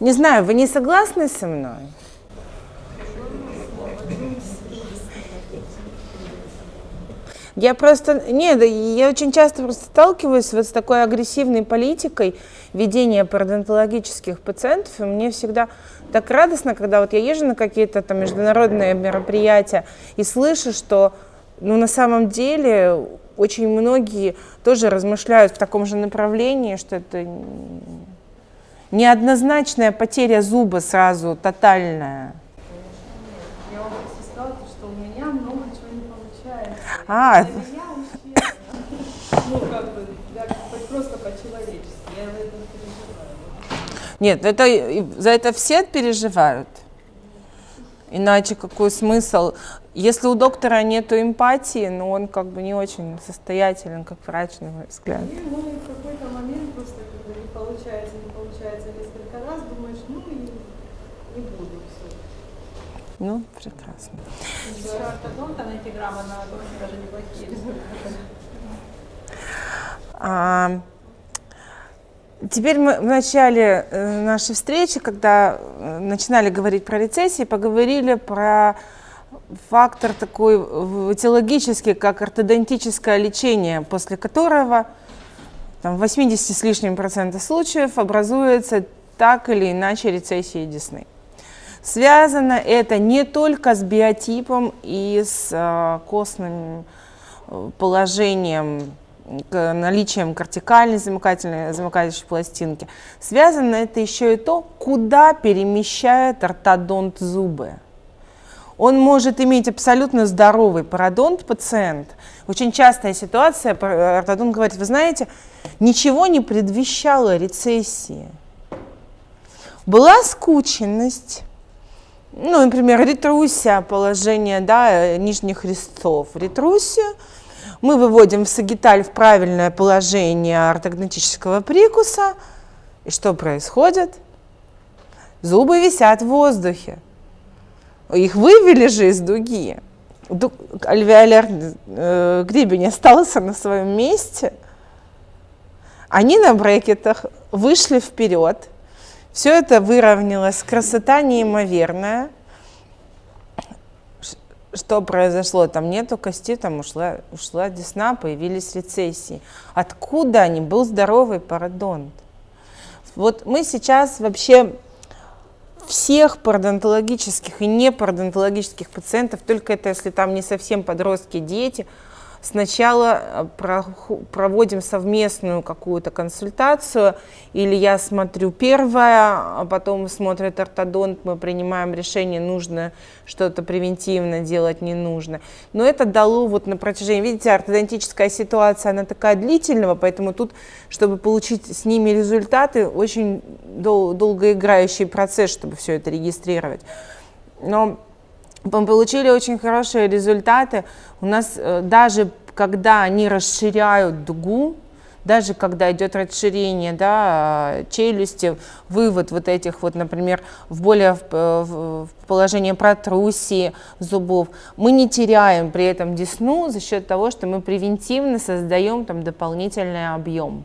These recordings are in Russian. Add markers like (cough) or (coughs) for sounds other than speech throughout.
Не знаю, вы не согласны со мной? Я просто, нет, я очень часто просто сталкиваюсь вот с такой агрессивной политикой ведения пародонтологических пациентов, и мне всегда так радостно, когда вот я езжу на какие-то там международные мероприятия и слышу, что ну, на самом деле очень многие тоже размышляют в таком же направлении, что это неоднозначная потеря зуба сразу, тотальная. Я вам сказала, что у меня много чего не получается. А, Для меня вообще, ну, как бы, просто по-человечески. Я в этом переживаю. Нет, это, за это все переживают. Иначе какой смысл? Если у доктора нет эмпатии, но он как бы не очень состоятелен, как врач, на мой взгляд. И, ну, и в какой-то момент просто когда не получается, не получается несколько раз, думаешь, ну и не буду все. Ну, прекрасно. Еще ортодонта найти грамотно, очень даже неплохие результаты. А, теперь мы в начале э, нашей встречи, когда э, начинали говорить про рецессии, поговорили про фактор такой этиологический, как ортодонтическое лечение, после которого там, в 80 с лишним процентов случаев образуется так или иначе рецессия десны. Связано это не только с биотипом и с э, костным э, положением, наличием кортикальной замыкательной, замыкающей пластинки. Связано это еще и то, куда перемещает ортодонт зубы. Он может иметь абсолютно здоровый пародонт пациент. Очень частая ситуация, пар- ортодонт говорит, вы знаете, ничего не предвещало рецессии. Была скученность, ну, например, ретрусия положения да, нижних резцов. Ретрусию мы выводим в сагиталь в правильное положение ортогнатического прикуса. И что происходит? Зубы висят в воздухе. Их вывели же из дуги. Ду- Альвеоляр э, гребень остался на своем месте. Они на брекетах вышли вперед. Все это выровнялось. Красота неимоверная. Что произошло? Там нету кости, там ушла, ушла десна, появились рецессии. Откуда они? Был здоровый пародонт. Вот мы сейчас вообще всех пародонтологических и непародонтологических пациентов, только это если там не совсем подростки, дети, сначала э, проводим совместную какую-то консультацию, или я смотрю первое, а потом смотрит ортодонт, мы принимаем решение, нужно что-то превентивно делать, не нужно. Но это дало вот на протяжении, видите, ортодонтическая ситуация, она такая длительного, поэтому тут, чтобы получить с ними результаты, очень дол- долгоиграющий процесс, чтобы все это регистрировать. Но мы получили очень хорошие результаты. У нас э, даже когда они расширяют дугу, даже когда идет расширение да, э, челюсти, вывод вот этих вот, например, в более э, в положение протрусии зубов, мы не теряем при этом десну за счет того, что мы превентивно создаем там дополнительный объем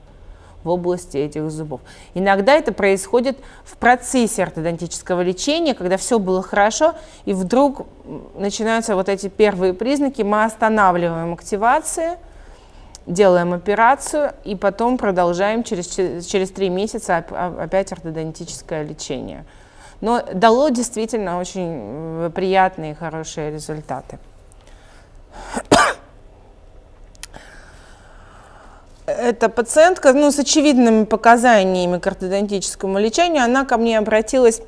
в области этих зубов. Иногда это происходит в процессе ортодонтического лечения, когда все было хорошо, и вдруг начинаются вот эти первые признаки, мы останавливаем активации, делаем операцию, и потом продолжаем через, че- через три месяца оп- о- опять ортодонтическое лечение. Но дало действительно очень приятные и хорошие результаты. Эта пациентка ну, с очевидными показаниями к ортодонтическому лечению, она ко мне обратилась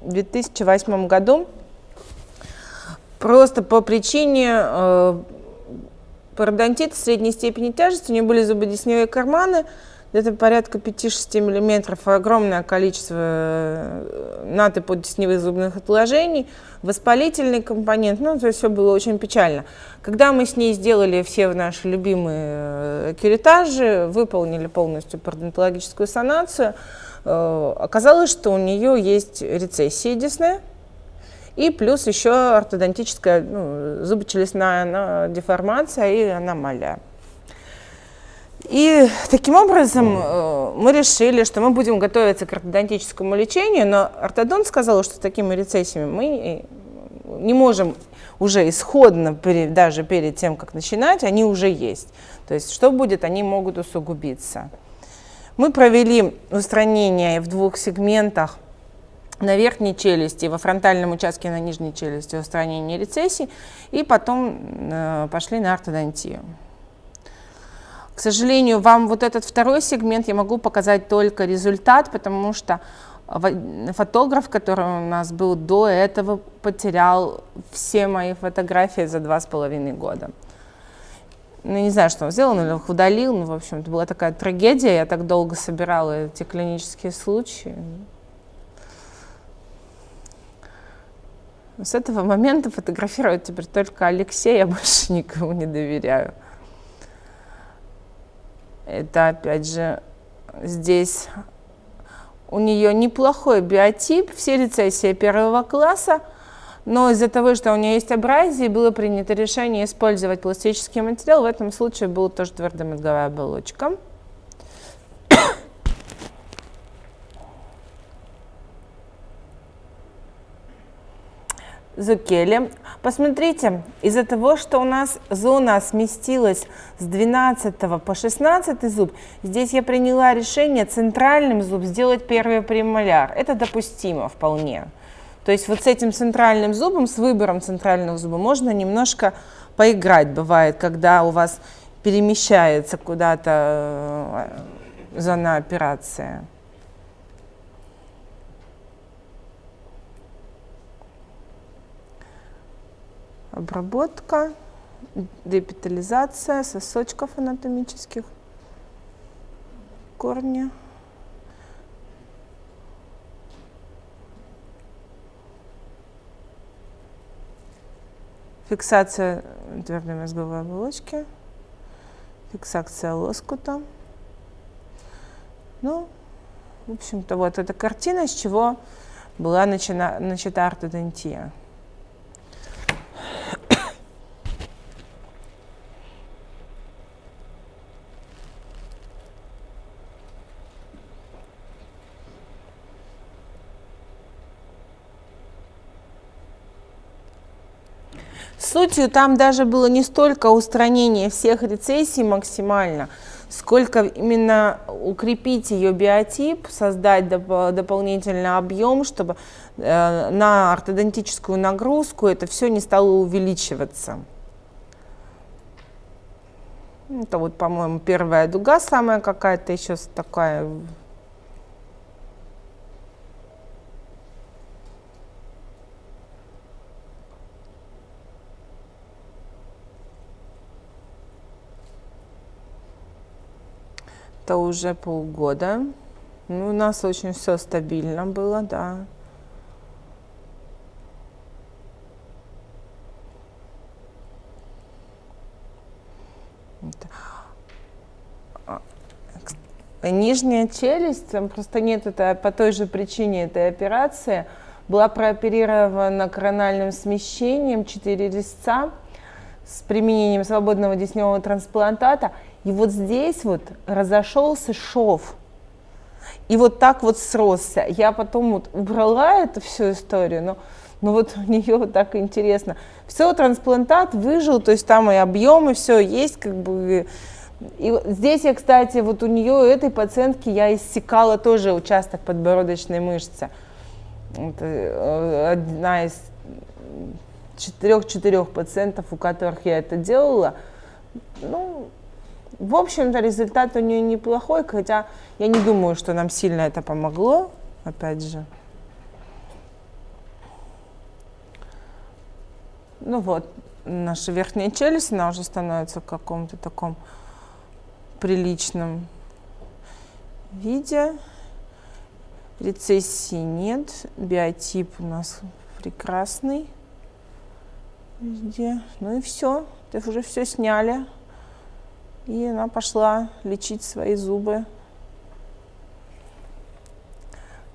в 2008 году просто по причине э, пародонтита средней степени тяжести. У нее были зубодесневые карманы, где-то порядка 5-6 миллиметров, огромное количество э, натоподесневых зубных отложений, воспалительный компонент, ну, то есть все было очень печально. Когда мы с ней сделали все наши любимые э, кюретажи, выполнили полностью пародонтологическую санацию, э, оказалось, что у нее есть рецессия десны, и плюс еще ортодонтическая ну, зубочелюстная деформация и аномалия. И таким образом э, мы решили, что мы будем готовиться к ортодонтическому лечению, но ортодонт сказал, что с такими рецессиями мы не можем уже исходно, даже перед тем, как начинать, они уже есть. То есть что будет, они могут усугубиться. Мы провели устранение в двух сегментах на верхней челюсти, во фронтальном участке на нижней челюсти устранение рецессий, и потом э, пошли на ортодонтию. К сожалению, вам вот этот второй сегмент я могу показать только результат, потому что фотограф, который у нас был до этого, потерял все мои фотографии за два с половиной года. Ну, не знаю, что он сделал, или их удалил, ну, в общем, это была такая трагедия, я так долго собирала эти клинические случаи. С этого момента фотографировать теперь только Алексея, я больше никому не доверяю. Это, опять же, здесь у нее неплохой биотип, все рецессии первого класса, но из-за того, что у нее есть абразии, было принято решение использовать пластический материал. В этом случае была тоже твердомозговая оболочка. Зукели. Посмотрите, из-за того, что у нас зона сместилась с 12 по 16 зуб, здесь я приняла решение центральным зуб сделать первый премоляр. Это допустимо вполне. То есть вот с этим центральным зубом, с выбором центрального зуба можно немножко поиграть. Бывает, когда у вас перемещается куда-то э, зона операции. Обработка, депитализация сосочков анатомических, корни. Фиксация твердой мозговой оболочки, фиксация лоскута. Ну, в общем-то, вот эта картина, с чего была начата, ортодонтия. Сутью там даже было не столько устранение всех рецессий максимально, сколько именно укрепить ее биотип, создать доп дополнительный объем, чтобы э, на ортодонтическую нагрузку это все не стало увеличиваться. Это вот, по-моему, первая дуга самая какая-то еще такая Это уже полгода. Ну, у нас очень все стабильно было, да. А, нижняя челюсть, там просто нет, это по той же причине этой операции, была прооперирована корональным смещением, 4 резца с применением свободного десневого трансплантата. И вот здесь вот разошелся шов. И вот так вот сросся. Я потом вот убрала эту всю историю, но, но вот у нее вот так интересно. Все, трансплантат выжил, то есть там и объемы, все есть, как бы. И здесь я, кстати, вот у нее, у этой пациентки, я иссекала тоже участок подбородочной мышцы. Это э, одна из четырех-четырех пациентов, у которых я это делала. Ну, в общем-то, результат у нее неплохой, хотя я не думаю, что нам сильно это помогло, опять же. Ну вот, наша верхняя челюсть, она уже становится в каком-то таком приличном виде. Рецессии нет, биотип у нас прекрасный везде. Ну и все, это уже все сняли. И она пошла лечить свои зубы.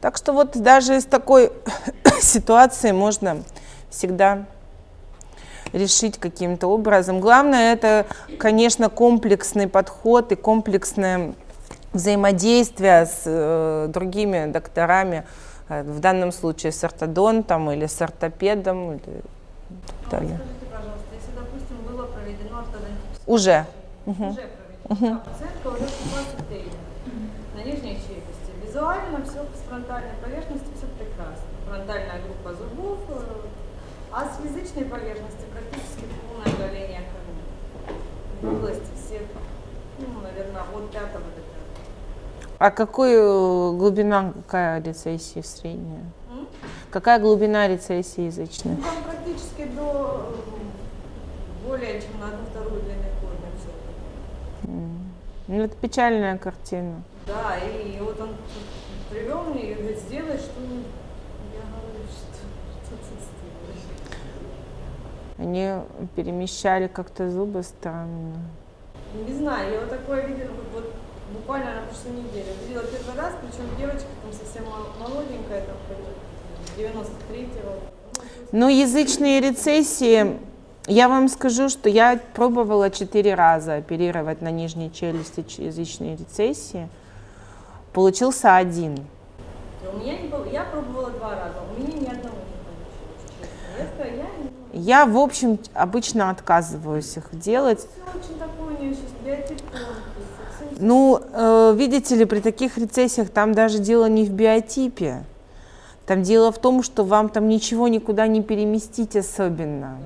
Так что вот даже из такой (coughs) ситуации можно всегда решить каким-то образом. Главное это, конечно, комплексный подход и комплексное взаимодействие с э, другими докторами, э, в данном случае с ортодонтом или с ортопедом. Или так далее. Скажите, пожалуйста, если, допустим, было проведено ортодонтическое... Уже угу. уже проведена угу. пациентка уже 16 тренеров на нижней челюсти. Визуально все с фронтальной поверхности все прекрасно. Фронтальная группа зубов, э, а с язычной поверхности практически полное удаление коры. В области всех, ну, наверное, от пятого до пятого. А какую э, глубина какая рецессии средняя? М? Какая глубина рецессии язычной? Ну, там практически до э, более чем на 2 Ну, это печальная картина. Да, и, вот он привел мне и говорит, сделай что-нибудь. Я говорю, что, что ты сделаешь? Они перемещали как-то зубы странно. Не знаю, я вот такое видела, вот буквально на прошлой неделе. Видела первый раз, причем девочка там совсем молоденькая, там 93-го. Ну, язычные рецессии, я вам скажу, что я пробовала четыре раза оперировать на нижней челюсти язычные рецессии. Получился один. У меня не было, я пробовала два раза, у меня ни одного не получилось. Я, не... я, в общем, обычно отказываюсь их делать. Все очень такое биотип ну, э, видите ли, при таких рецессиях там даже дело не в биотипе. Там дело в том, что вам там ничего никуда не переместить особенно.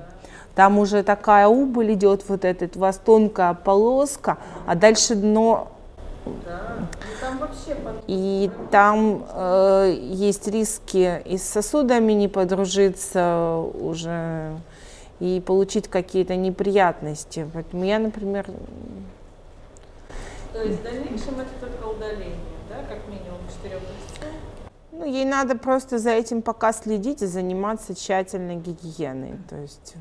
Там уже такая убыль идет, вот этот, у вас тонкая полоска, а дальше дно да. там вообще и там э, есть риски и с сосудами не подружиться уже, и получить какие-то неприятности. Поэтому я, например, то есть в дальнейшем это только удаление, да, как минимум четырех? Ну, ей надо просто за этим пока следить и заниматься тщательной гигиеной. То есть...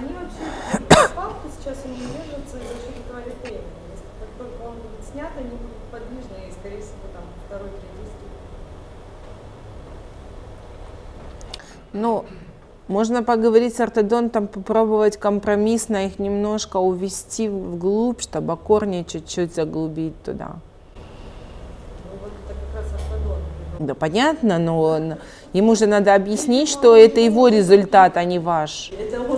Они вообще, (coughs) палки сейчас они держатся за счет этого литейна. Как только он будет снят, они будут подвижны и, скорее всего, там второй, третий стиль. Ну, можно поговорить с ортодонтом, попробовать компромиссно их немножко увести вглубь, чтобы корни чуть-чуть заглубить туда. Ну, да, понятно, но он, ему же надо объяснить, что это его результат, а не ваш. Это.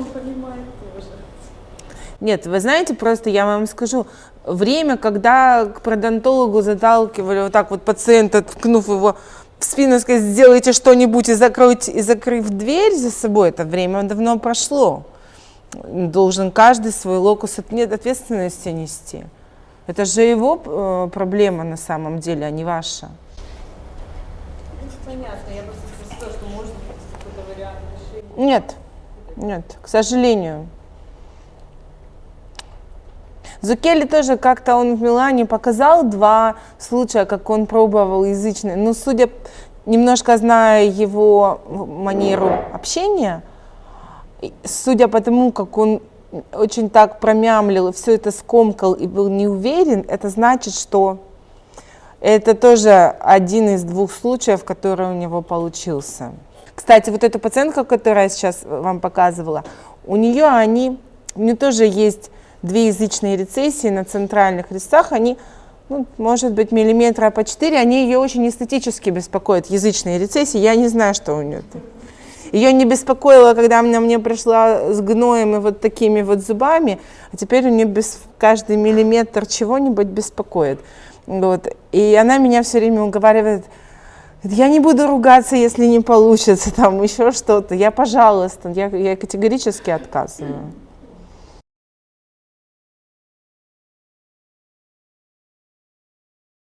Нет, вы знаете, просто я вам скажу, время, когда к продонтологу заталкивали вот так вот пациента, ткнув его в спину сказать, сделайте что-нибудь и, закройте, и закрыв дверь за собой, это время давно прошло. Должен каждый свой локус ответственности нести. Это же его э, проблема на самом деле, а не ваша. Понятно, я просто спросила, что может какой-то вариант решения. Нет, нет, к сожалению. Зукели тоже как-то он в Милане показал два случая, как он пробовал язычный. Но судя, немножко зная его манеру общения, судя по тому, как он очень так промямлил, все это скомкал и был не уверен, это значит, что это тоже один из двух случаев, который у него получился. Кстати, вот эта пациентка, которая я сейчас вам показывала, у нее они, у нее тоже есть две язычные рецессии на центральных резцах, они, ну, может быть, миллиметра по 4, они ее очень эстетически беспокоят, язычные рецессии, я не знаю, что у нее. Ее не беспокоило, когда она мне пришла с гноем и вот такими вот зубами, а теперь у нее без, каждый миллиметр чего-нибудь беспокоит. Вот. И она меня все время уговаривает, я не буду ругаться, если не получится, там еще что-то. Я, пожалуйста, я, я категорически отказываю.